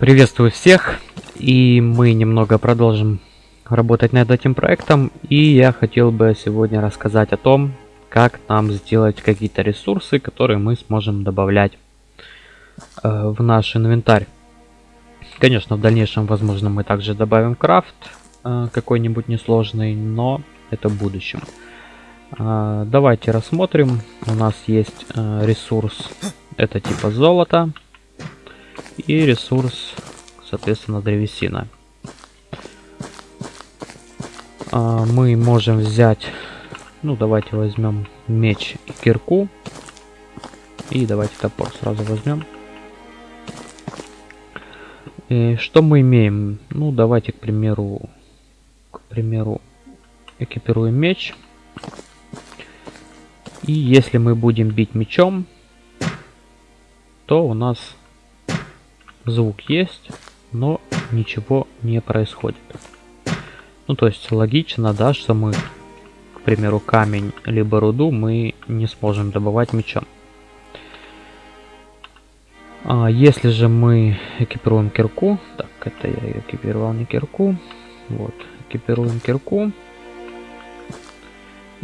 Приветствую всех, и мы немного продолжим работать над этим проектом, и я хотел бы сегодня рассказать о том, как нам сделать какие-то ресурсы, которые мы сможем добавлять э, в наш инвентарь. Конечно, в дальнейшем, возможно, мы также добавим крафт э, какой-нибудь несложный, но это в будущем. Э, давайте рассмотрим. У нас есть э, ресурс, это типа золото и ресурс, соответственно, древесина. А, мы можем взять, ну давайте возьмем меч и кирку. И давайте топор сразу возьмем. И что мы имеем? Ну давайте, к примеру, к примеру, экипируем меч. И если мы будем бить мечом, то у нас звук есть, но ничего не происходит. Ну, то есть логично, да, что мы, к примеру, камень либо руду мы не сможем добывать мечом. А если же мы экипируем кирку, так, это я экипировал не кирку, вот, экипируем кирку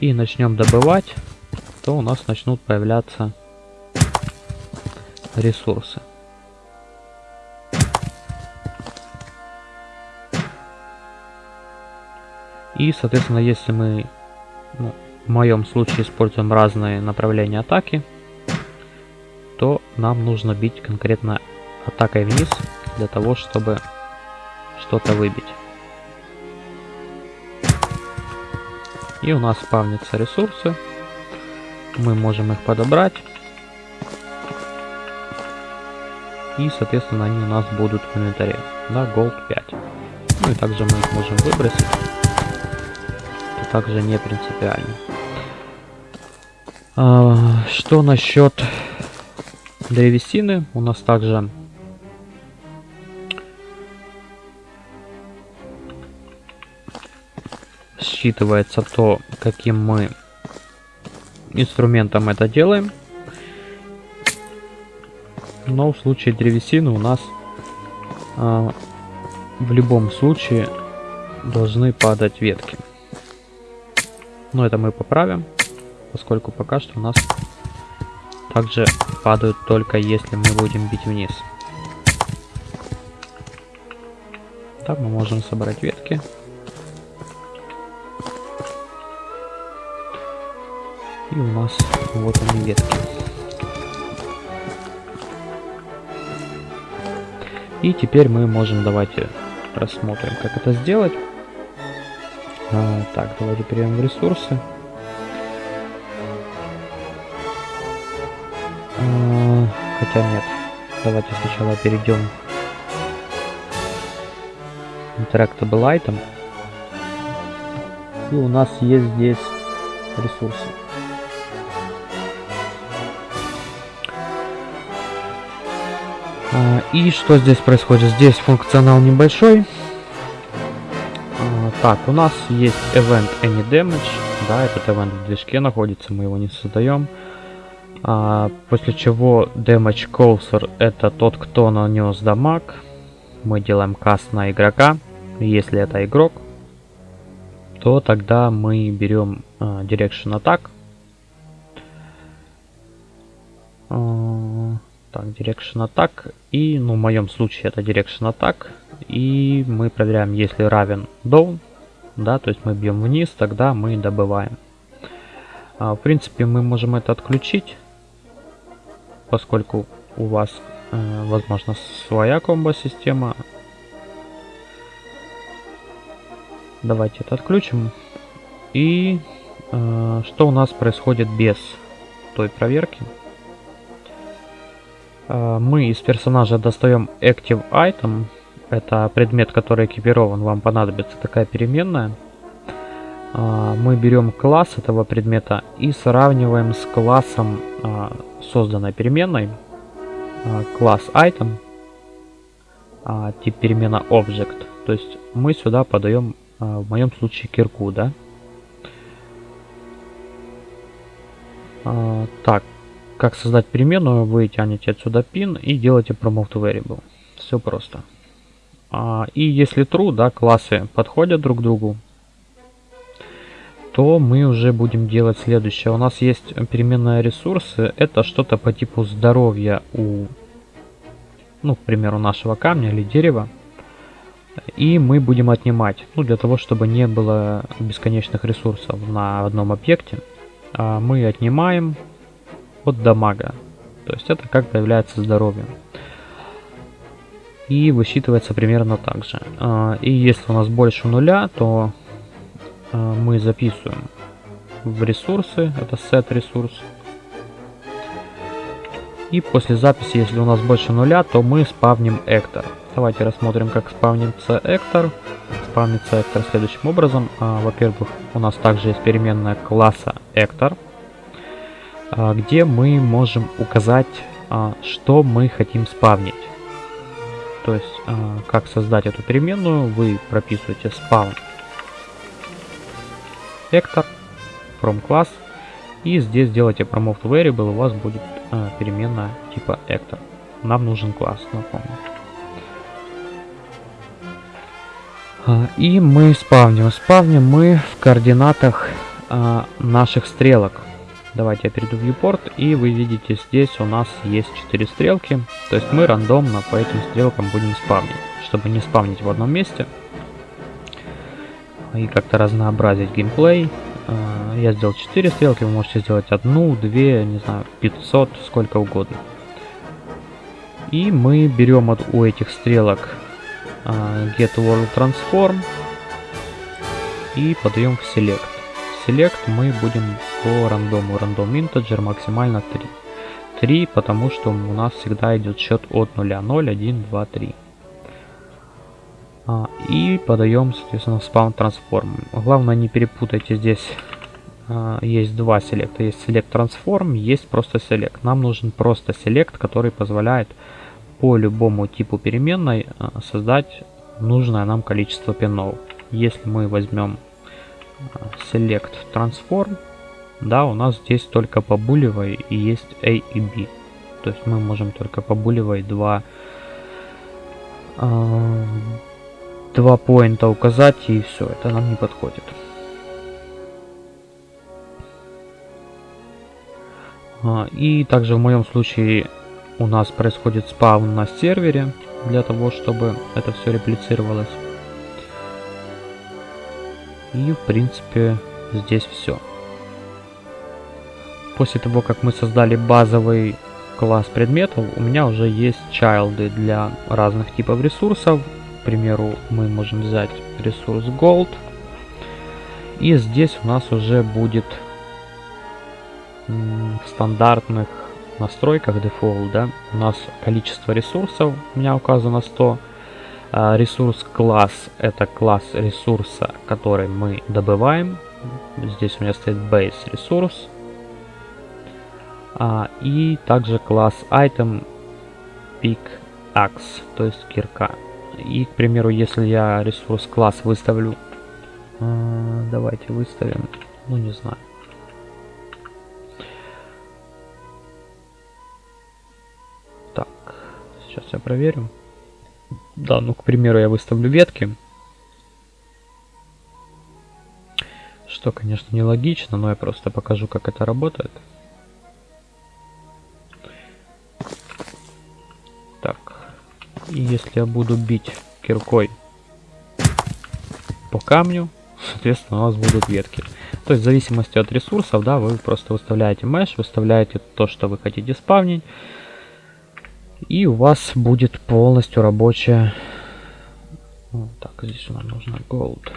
и начнем добывать, то у нас начнут появляться ресурсы. И, соответственно, если мы, ну, в моем случае, используем разные направления атаки, то нам нужно бить конкретно атакой вниз, для того, чтобы что-то выбить. И у нас спавнятся ресурсы. Мы можем их подобрать. И, соответственно, они у нас будут в инвентаре. Да, gold 5. Ну и также мы их можем выбросить также не принципиально. А, что насчет древесины? У нас также считывается то, каким мы инструментом это делаем. Но в случае древесины у нас а, в любом случае должны падать ветки. Но это мы поправим, поскольку пока что у нас также падают только если мы будем бить вниз. Так, мы можем собрать ветки. И у нас вот они ветки. И теперь мы можем, давайте рассмотрим, как это сделать. А, так, давайте перейдем в ресурсы. А, хотя нет. Давайте сначала перейдем Interactable Item. И у нас есть здесь ресурсы. А, и что здесь происходит? Здесь функционал небольшой. Так, у нас есть event any damage. Да, этот event в движке находится, мы его не создаем. А, после чего damage closer это тот, кто нанес дамаг. Мы делаем каст на игрока. Если это игрок, то тогда мы берем а, direction attack. А, так, direction attack. И, ну, в моем случае это direction attack. И мы проверяем, если равен down, да, то есть мы бьем вниз, тогда мы добываем. А, в принципе, мы можем это отключить, поскольку у вас, э, возможно, своя комбо-система. Давайте это отключим. И э, что у нас происходит без той проверки? Э, мы из персонажа достаем Active Item, это предмет, который экипирован, вам понадобится такая переменная. А, мы берем класс этого предмета и сравниваем с классом а, созданной переменной. А, класс item, тип перемена object. То есть мы сюда подаем, в моем случае, кирку, да. Так, как создать переменную, вы тянете отсюда pin и делаете promote variable. все просто. А, и если true, да, классы подходят друг к другу, то мы уже будем делать следующее. У нас есть переменная ресурсы. Это что-то по типу здоровья у, ну, к примеру, нашего камня или дерева. И мы будем отнимать, ну, для того, чтобы не было бесконечных ресурсов на одном объекте. А мы отнимаем от дамага. То есть это как появляется здоровье. И высчитывается примерно так же. А, и если у нас больше нуля, то а, мы записываем в ресурсы, это set ресурс. И после записи, если у нас больше нуля, то мы спавним эктор. Давайте рассмотрим, как спавнится эктор. Спавнится эктор следующим образом. А, Во-первых, у нас также есть переменная класса эктор, где мы можем указать, что мы хотим спавнить. То есть, а, как создать эту переменную, вы прописываете spawn vector from class и здесь делаете promote variable, у вас будет э, переменная типа actor. Нам нужен класс, напомню. А, и мы спавним. Спавним мы в координатах а, наших стрелок. Давайте я перейду в viewport, и вы видите, здесь у нас есть 4 стрелки. То есть мы рандомно по этим стрелкам будем спавнить. Чтобы не спавнить в одном месте, и как-то разнообразить геймплей. А, я сделал 4 стрелки, вы можете сделать одну, две, не знаю, 500, сколько угодно. И мы берем от, у этих стрелок uh, Get World Transform и подаем в Select. Select мы будем по рандому, рандом integer максимально 3. 3, потому что у нас всегда идет счет от 0, 0, 1, 2, 3. А, и подаем, соответственно, спаун трансформ. Главное не перепутайте здесь. А, есть два селекта. Есть select transform, есть просто select. Нам нужен просто select, который позволяет по любому типу переменной а, создать нужное нам количество пинов. Если мы возьмем select transform, да, у нас здесь только по булевой и есть a и b. То есть мы можем только по булевой два два поинта указать и все, это нам не подходит. А, и также в моем случае у нас происходит спаун на сервере, для того, чтобы это все реплицировалось. И в принципе здесь все. После того, как мы создали базовый класс предметов, у меня уже есть чайлды для разных типов ресурсов к примеру, мы можем взять ресурс Gold. И здесь у нас уже будет в стандартных настройках Default, да, у нас количество ресурсов у меня указано 100. А ресурс класс это класс ресурса, который мы добываем. Здесь у меня стоит base ресурс. А, и также класс item pick axe, то есть кирка. И, к примеру, если я ресурс класс выставлю, э, давайте выставим, ну не знаю. Так, сейчас я проверю. Да, ну, к примеру, я выставлю ветки. Что, конечно, нелогично, но я просто покажу, как это работает. И если я буду бить киркой по камню, соответственно, у вас будут ветки. То есть в зависимости от ресурсов, да, вы просто выставляете mesh, выставляете то, что вы хотите спавнить. И у вас будет полностью рабочая... Так, здесь нам нужно gold.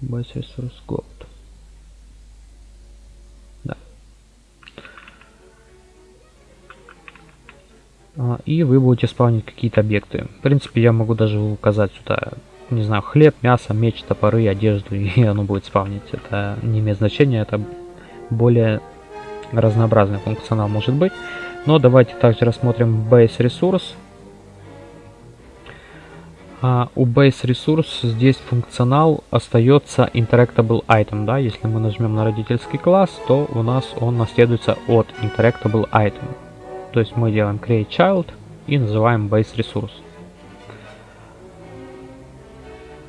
Base resource gold. А, и вы будете спавнить какие-то объекты. В принципе, я могу даже указать сюда, не знаю, хлеб, мясо, меч, топоры, одежду, и оно будет спавнить. Это не имеет значения, это более разнообразный функционал может быть. Но давайте также рассмотрим base resource. А у base resource здесь функционал остается interactable item, да, если мы нажмем на родительский класс, то у нас он наследуется от interactable item. То есть мы делаем create child и называем base resource.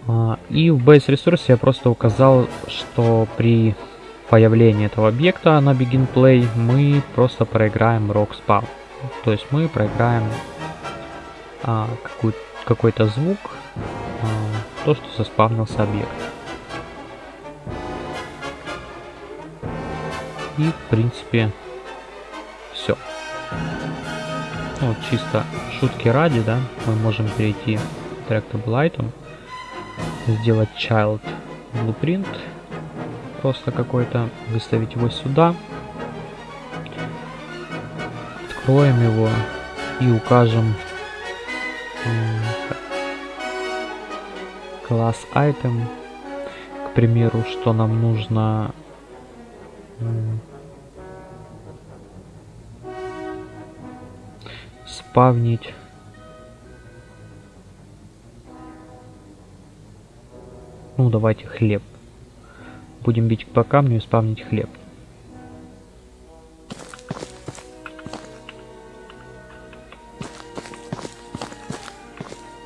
А, и в base resource я просто указал, что при появлении этого объекта на begin play мы просто проиграем rock spawn. То есть мы проиграем а, какой-то звук, а, то, что заспавнился объект. И в принципе все. Вот чисто шутки ради, да, мы можем перейти к Tractable сделать Child Blueprint, просто какой-то, выставить его сюда, откроем его и укажем класс item, к примеру, что нам нужно спавнить. Ну давайте хлеб будем бить по камню и спавнить хлеб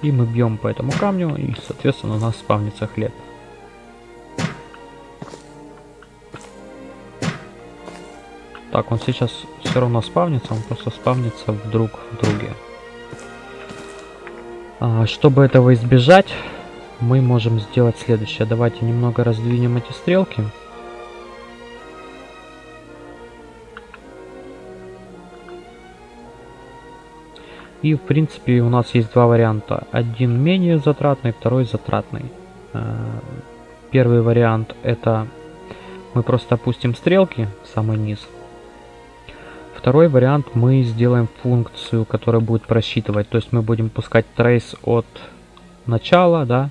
и мы бьем по этому камню и соответственно у нас спавнится хлеб Так, он сейчас все равно спавнится, он просто спавнится вдруг в друге. А, чтобы этого избежать, мы можем сделать следующее. Давайте немного раздвинем эти стрелки. И в принципе у нас есть два варианта. Один менее затратный, второй затратный. А, первый вариант это мы просто опустим стрелки в самый низ Второй вариант мы сделаем функцию, которая будет просчитывать. То есть мы будем пускать трейс от начала, да,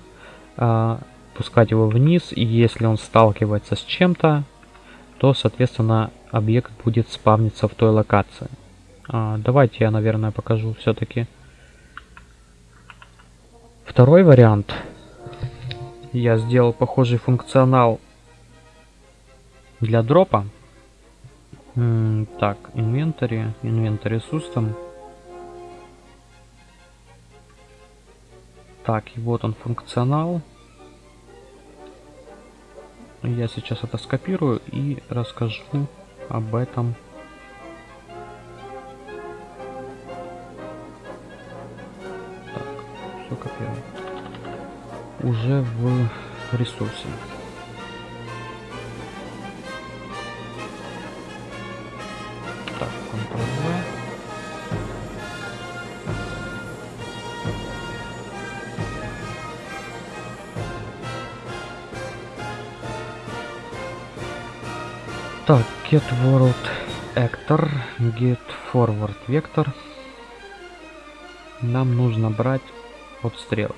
пускать его вниз. И если он сталкивается с чем-то, то, соответственно, объект будет спавниться в той локации. А, давайте я, наверное, покажу все-таки. Второй вариант. Я сделал похожий функционал для дропа так, инвентарь, инвентарь system. Так, и вот он функционал. Я сейчас это скопирую и расскажу об этом. Так, все копирую. Уже в ресурсе. Так, get world actor, get forward vector. Нам нужно брать от стрелок.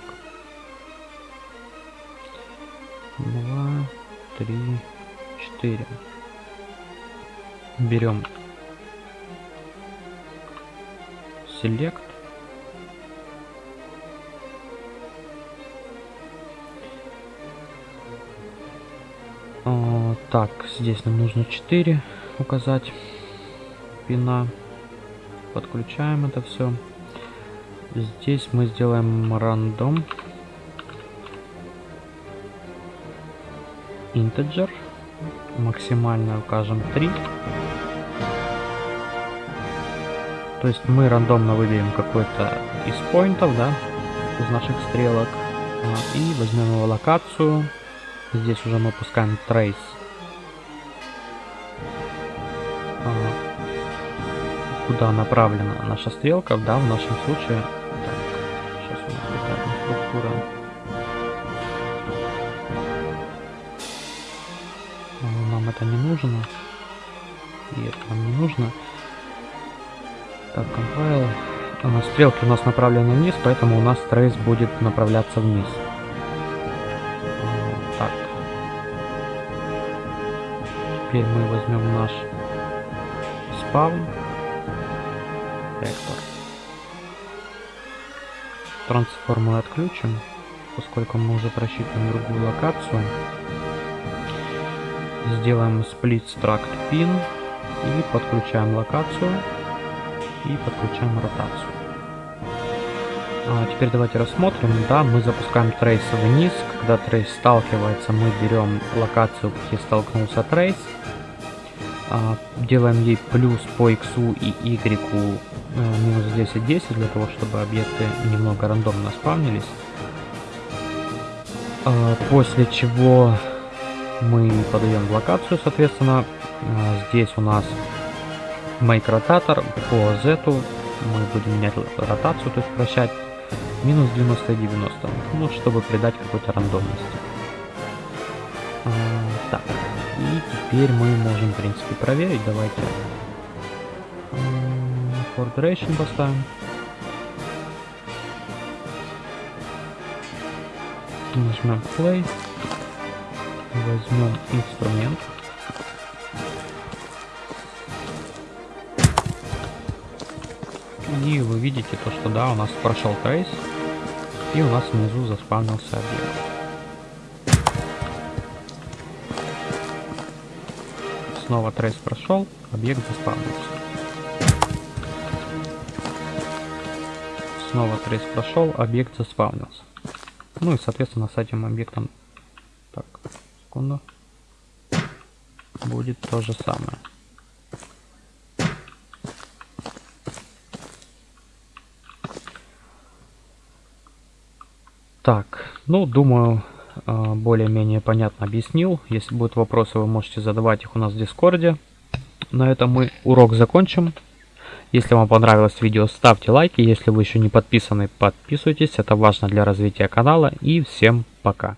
Два, три, четыре. Берем select. Так, здесь нам нужно 4 указать пина. Подключаем это все. Здесь мы сделаем рандом. Integer. Максимально укажем 3. То есть мы рандомно выберем какой-то из поинтов, да, из наших стрелок. А, и возьмем его локацию. Здесь уже мы пускаем трейс. Куда направлена наша стрелка, да, в нашем случае. Так, сейчас у нас какая структура. А, нам это не нужно. И это нам не нужно. Так. А, стрелки у нас направлены вниз, поэтому у нас трейс будет направляться вниз. Так. Теперь мы возьмем наш спаун. Вектор. Трансформу отключим, поскольку мы уже просчитываем другую локацию. Сделаем split struct pin и подключаем локацию и подключаем ротацию. А теперь давайте рассмотрим. Да, мы запускаем трейс вниз. Когда трейс сталкивается, мы берем локацию, где столкнулся трейс. А, делаем ей плюс по x и y минус 10 10 для того, чтобы объекты немного рандомно спавнились. А, после чего мы подаем в локацию, соответственно, а, здесь у нас make ротатор по z мы будем менять ротацию, то есть вращать минус 90 и 90, ну, чтобы придать какой-то рандомности. А, так, и теперь мы можем, в принципе, проверить. Давайте for duration поставим. Нажмем play. Возьмем инструмент. И вы видите то, что да, у нас прошел трейс. И у нас внизу заспавнился объект. Снова трейс прошел, объект заспавнился. Снова трейс прошел, объект заспавнился. Ну и соответственно с этим объектом так, секунду. Будет то же самое. Так, ну, думаю, э, более-менее понятно объяснил. Если будут вопросы, вы можете задавать их у нас в Дискорде. На этом мы урок закончим. Если вам понравилось видео, ставьте лайки. Если вы еще не подписаны, подписывайтесь. Это важно для развития канала. И всем пока.